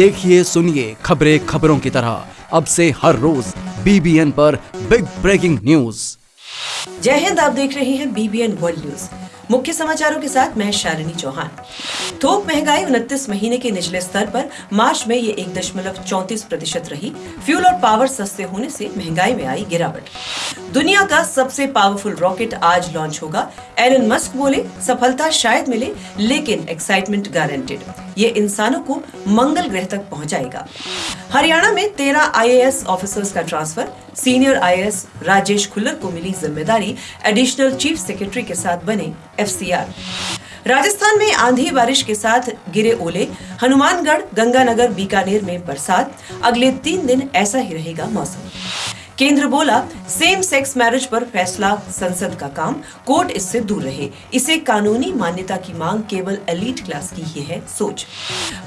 देखिए, सुनिए खबरें खबरों की तरह। अब से हर रोज बीबीएन पर बिग ब्रेकिंग न्यूज़ जय हिंद, आप देख रहे हैं बीबीएन वर्ल्ड न्यूज़ मुख्य समाचारों के साथ मैं शालिनी चौहान। थोक महँगाई उनतीस महीने के निचले स्तर पर मार्च में ये एक दशमलव चौतीस प्रतिशत रही। फ्यूल और पावर सस्ते होने से महँगाई में आई गिरावट। दुनिया का सबसे पावरफुल रॉकेट आज लॉन्च होगा। एलन मस्क बोले, सफलता शायद मिले, लेकिन एक्साइटमेंट गारंटेड ये इंसानों को मंगल ग्रह तक पहुंचाएगा। हरियाणा में तेरह आईएएस ऑफिसर्स का transfer senior IAS Rajesh Khullar को मिली ज़िम्मेदारी। एडिशनल चीफ सेक्रेटरी के साथ बने एफसीआर। राजस्थान में आंधी बारिश के साथ गिरे ओले। हनुमानगढ़, गंगानगर, बीकानेर में बरसात। अगले तीन दिन ऐसा ही रहेगा मौसम। केंद्र बोला सेम सेक्स मैरिज पर फैसला, संसद का काम कोर्ट इससे दूर रहे। इसे कानूनी मान्यता की मांग केवल एलीट क्लास की ही है, सोच।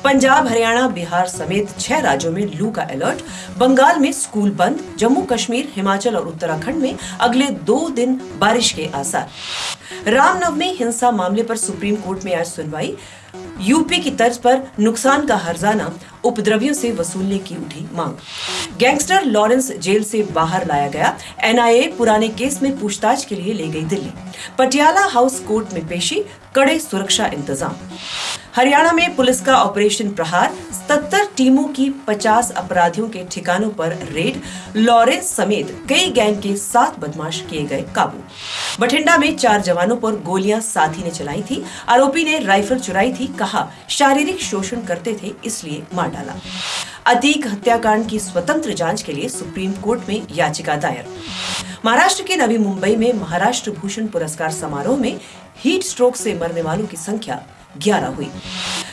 पंजाब, हरियाणा, बिहार समेत छह राज्यों में लू का अलर्ट बंगाल में स्कूल बंद, जम्मू कश्मीर, हिमाचल और उत्तराखंड में अगले दो दिन बारिश के आसार। रामनवमी हिंसा मामले पर सुप्रीम कोर्ट में आज सुनवाई। यूपी की तर्ज पर नुकसान का हर्जाना। उपद्रवियों से वसूलने की उठी मांग। गैंगस्टर लॉरेंस जेल से बाहर लाया गया। एनआईए पुराने केस में पूछताछ के लिए ले गई दिल्ली। पटियाला हाउस कोर्ट में पेशी कड़े सुरक्षा इंतज़ाम। हरियाणा में पुलिस का ऑपरेशन प्रहार, सत्तर टीमों की 50 अपराधियों के ठिकानों पर रेड लॉरेंस समेत कई गैंग के सात बदमाश किए गए काबू। बठिंडा में चार जवानों पर गोलियाँ साथी ने चलाई थी। आरोपी ने राइफल चुराई थी, कहा, शारीरिक शोषण करते थे, इसलिए मार डाला। अतीक हत्याकांड की स्वतंत्र जाँच के लिए सुप्रीम कोर्ट में याचिका दायर। महाराष्ट्र के नवी मुंबई में महाराष्ट्र भूषण पुरस्कार समारोह में हीट स्ट्रोक से मरने वालों की संख्या 11 हुई।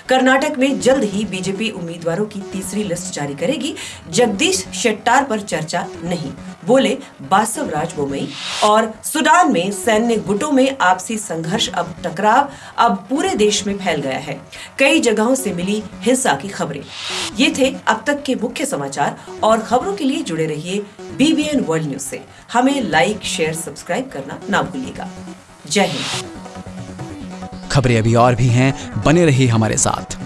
कर्नाटक में जल्द ही बीजेपी उम्मीदवारों की तीसरी लिस्ट जारी करेगी। जगदीश शेट्टार पर चर्चा नहीं। बोले बासव राज बोमई और सूडान में सैन्य गुटों में आपसी संघर्ष अब टकराव अब पूरे देश में फैल गया है। कई जगहों से मिली हिंसा की खबरें। ये थे अब तक के मुख्य समाचार और खबरों के लिए जुड़े रहिए बीबीएन वर्ल्ड न्यूज़ से। हमें लाइक शेयर सब्सक्राइब करना ना भूलिएगा। जय हिंद। खबरें अभी और भी हैं। बने रहिए हमारे साथ।